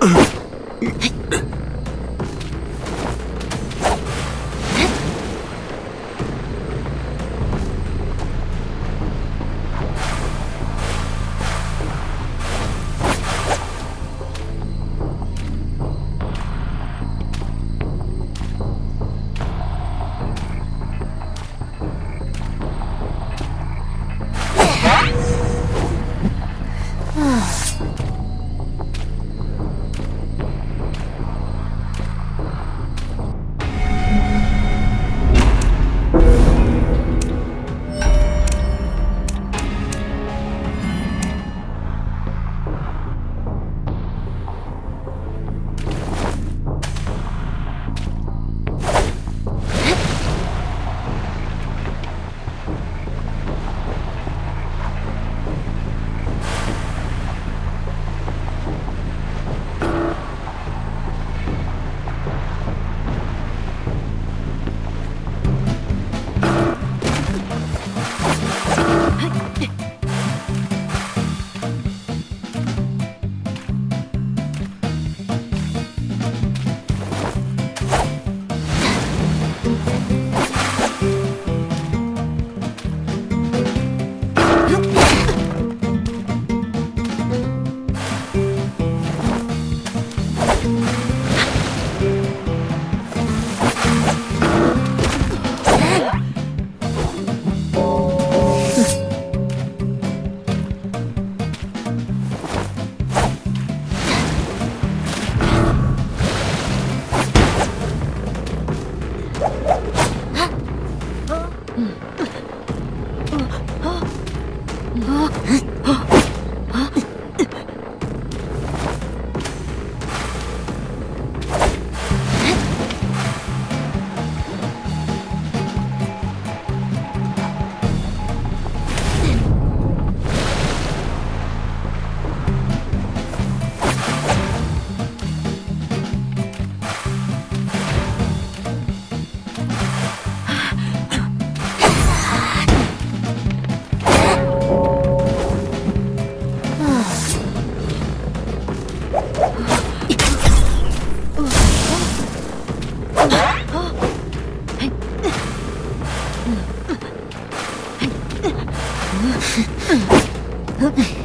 Ugh. Huh?